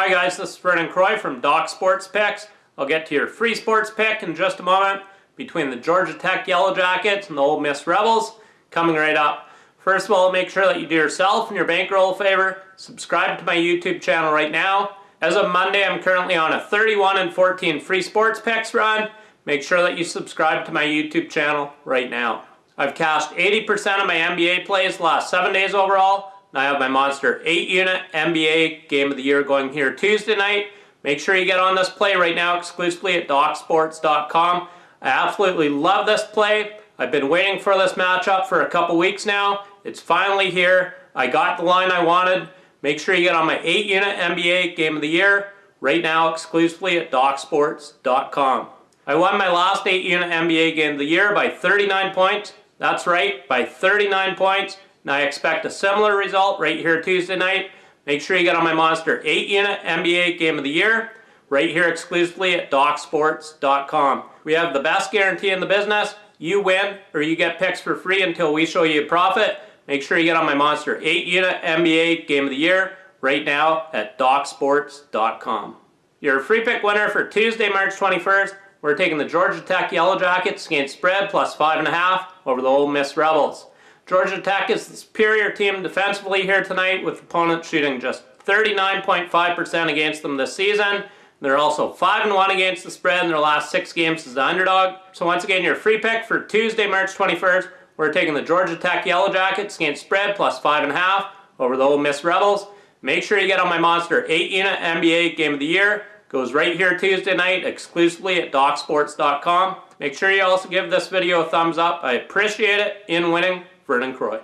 Hi guys, this is Vernon Croy from Doc Sports Picks. I'll get to your free sports pick in just a moment between the Georgia Tech Yellow Jackets and the Ole Miss Rebels coming right up. First of all, make sure that you do yourself and your bankroll a favor. Subscribe to my YouTube channel right now. As of Monday, I'm currently on a 31 and 14 free sports picks run. Make sure that you subscribe to my YouTube channel right now. I've cashed 80% of my NBA plays last 7 days overall. And I have my Monster 8 unit NBA Game of the Year going here Tuesday night. Make sure you get on this play right now exclusively at DocSports.com. I absolutely love this play. I've been waiting for this matchup for a couple weeks now. It's finally here. I got the line I wanted. Make sure you get on my 8 unit NBA Game of the Year right now exclusively at DocSports.com. I won my last 8 unit NBA Game of the Year by 39 points. That's right, by 39 points. And I expect a similar result right here Tuesday night. Make sure you get on my Monster 8 unit NBA Game of the Year right here exclusively at DocSports.com. We have the best guarantee in the business. You win or you get picks for free until we show you a profit. Make sure you get on my Monster 8 unit NBA Game of the Year right now at DocSports.com. Your free pick winner for Tuesday, March 21st we're taking the Georgia Tech Yellow Jackets against spread plus five and a half over the Ole Miss Rebels. Georgia Tech is the superior team defensively here tonight with opponents shooting just 39.5% against them this season. They're also 5-1 against the spread in their last six games as the underdog. So once again, your free pick for Tuesday, March 21st, we're taking the Georgia Tech Yellow Jackets against spread plus 5.5 over the Ole Miss Rebels. Make sure you get on my Monster 8 unit NBA Game of the Year. Goes right here Tuesday night exclusively at DocSports.com. Make sure you also give this video a thumbs up. I appreciate it in winning Vernon Croy.